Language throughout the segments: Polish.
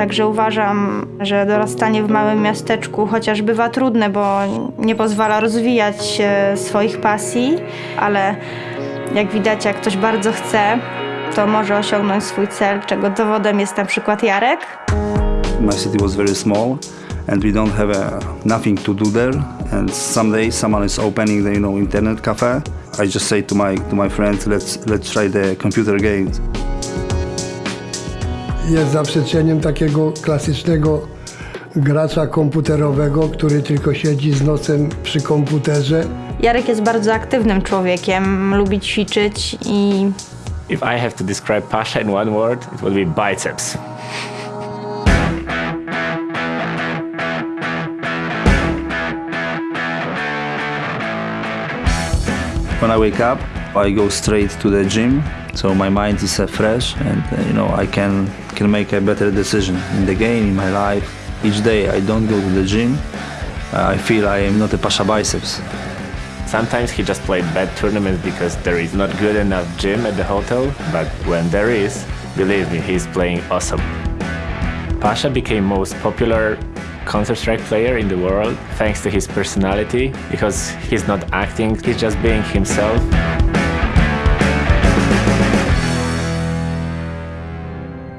Także uważam, że dorastanie w małym miasteczku chociaż bywa trudne, bo nie pozwala rozwijać e, swoich pasji, ale jak widać, jak ktoś bardzo chce, to może osiągnąć swój cel, czego dowodem jest na przykład Jarek. My city was very small and we don't have uh, nothing to do there. And someday someone is opening the you know internet cafe. I just say to my to my friends, let's let's try the computer games. Jest zaprzeczeniem takiego klasycznego gracza komputerowego, który tylko siedzi z nosem przy komputerze. Jarek jest bardzo aktywnym człowiekiem, lubi ćwiczyć i If I have to describe Pasha in one word, it would be biceps. When I wake up, I go straight to the gym, so my mind is fresh, and you know I can can make a better decision in the game, in my life. Each day I don't go to the gym. Uh, I feel I am not a Pasha biceps. Sometimes he just played bad tournaments because there is not good enough gym at the hotel, but when there is, believe me, he's playing awesome. Pasha became most popular Counter-Strike player in the world thanks to his personality because he's not acting, he's just being himself.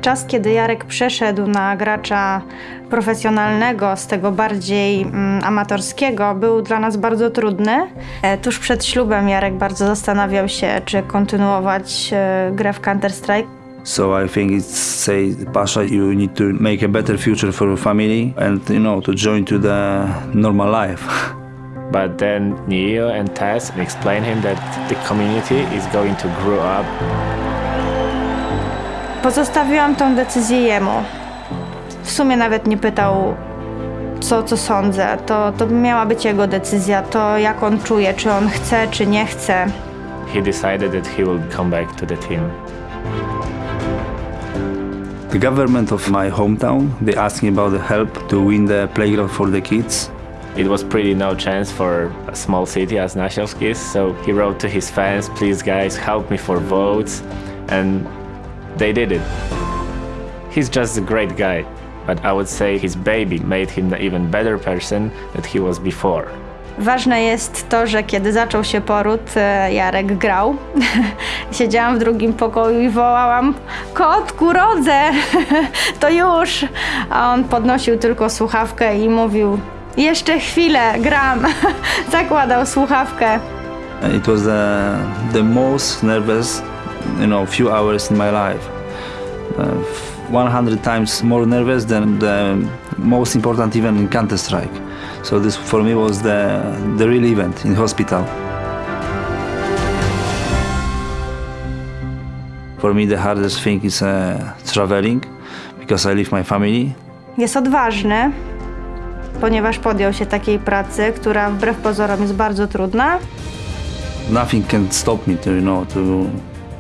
Czas, kiedy Jarek przeszedł na gracza profesjonalnego, z tego bardziej mm, amatorskiego, był dla nas bardzo trudny. E, tuż przed ślubem Jarek bardzo zastanawiał się, czy kontynuować e, grę w Counter-Strike. So I think it's say Pasha, you need to make a better future for your family and you know to join to the normal life. But then Neo and Tess explain him that the community is going to grow up Pozostawiłam tą decyzję jemu. W sumie nawet nie pytał, co, co sądzę. To, to miała być jego decyzja, to jak on czuje, czy on chce, czy nie chce. he decided that he will come back to the team. The government of my hometown, they asked me about the help to win the playground for the kids. It was pretty no chance for a small city as Nashevskis, so he wrote to his fans, please guys, help me for votes, and they did it. He's just a great guy, but I would say his baby made him an even better person than he was before. Ważne jest to, że kiedy zaczął się poród, e, Jarek grał. Siedziałam w drugim pokoju i wołałam: Kotku, rodzę! to już! A on podnosił tylko słuchawkę i mówił: Jeszcze chwilę, gram! Zakładał słuchawkę. It was the, the most nervous, you know, few hours in my life. Uh, 100 times more nervous than the most important event in Counter Strike. So this for me was the the real event in hospital. For me, the hardest thing is uh, traveling because I leave my family. Jest odważny, ponieważ podjął się takiej pracy, która wbrew pozorom jest bardzo trudna. Nothing can stop me to you know to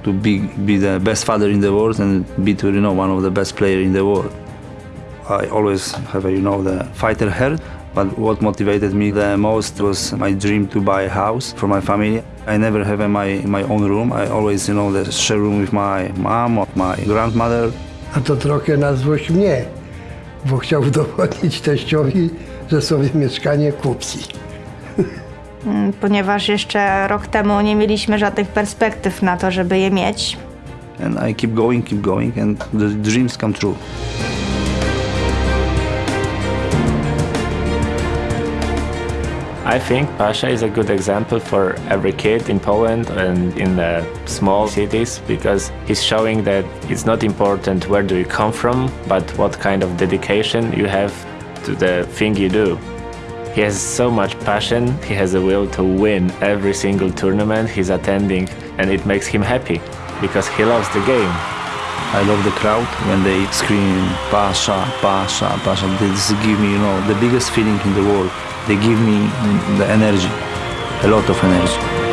to be be the best father in the world and be to you know one of the best player in the world. I always have you know the fighter heart, but what motivated me the most was my dream to buy a house for my family. I never have my my own room. I always you know the share room with my mom or my grandmother. A to trochę na złość mnie, bo chciał udowodnić teściowi, że sobie mieszkanie kupi. Mm, ponieważ jeszcze rok temu nie mieliśmy żadnych perspektyw na to, żeby je mieć. And I keep going, keep going, and the dreams come true. I think Pasha is a good example for every kid in Poland and in the small cities because he's showing that it's not important where do you come from, but what kind of dedication you have to the thing you do. He has so much passion, he has a will to win every single tournament he's attending, and it makes him happy because he loves the game. I love the crowd when they scream Pasha, Pasha, Pasha. This give me, you know, the biggest feeling in the world. They give me the energy, a lot of energy.